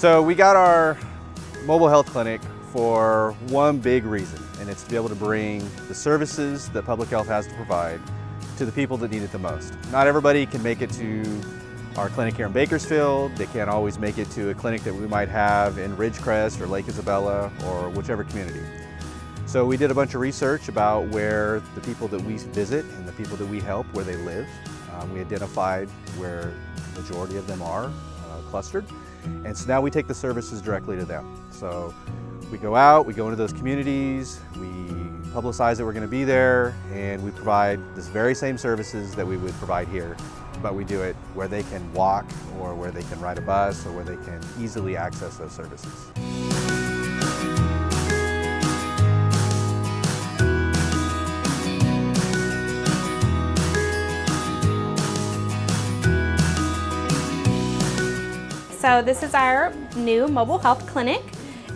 So we got our mobile health clinic for one big reason, and it's to be able to bring the services that public health has to provide to the people that need it the most. Not everybody can make it to our clinic here in Bakersfield. They can't always make it to a clinic that we might have in Ridgecrest or Lake Isabella or whichever community. So we did a bunch of research about where the people that we visit and the people that we help, where they live. Um, we identified where the majority of them are Uh, clustered. And so now we take the services directly to them. So we go out, we go into those communities, we publicize that we're going to be there, and we provide this very same services that we would provide here, but we do it where they can walk or where they can ride a bus or where they can easily access those services. So this is our new mobile health clinic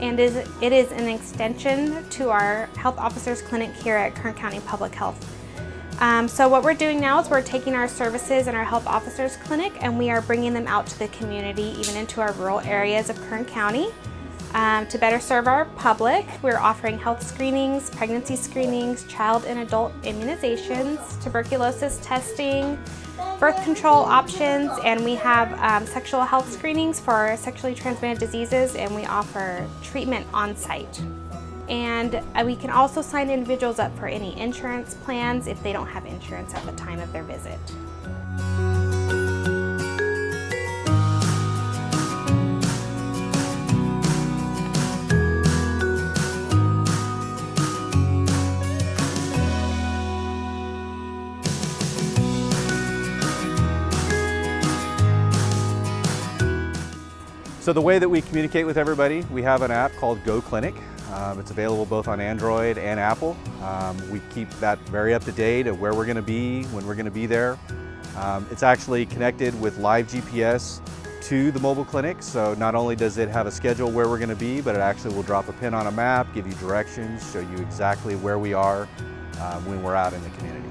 and is, it is an extension to our health officers clinic here at Kern County Public Health. Um, so what we're doing now is we're taking our services in our health officers clinic and we are bringing them out to the community, even into our rural areas of Kern County. Um, to better serve our public, we're offering health screenings, pregnancy screenings, child and adult immunizations, tuberculosis testing, birth control options, and we have um, sexual health screenings for sexually transmitted diseases, and we offer treatment on site. And uh, we can also sign individuals up for any insurance plans if they don't have insurance at the time of their visit. So the way that we communicate with everybody, we have an app called Go Clinic. Um, it's available both on Android and Apple. Um, we keep that very up to date of where we're going to be, when we're going to be there. Um, it's actually connected with live GPS to the mobile clinic, so not only does it have a schedule where we're going to be, but it actually will drop a pin on a map, give you directions, show you exactly where we are uh, when we're out in the community.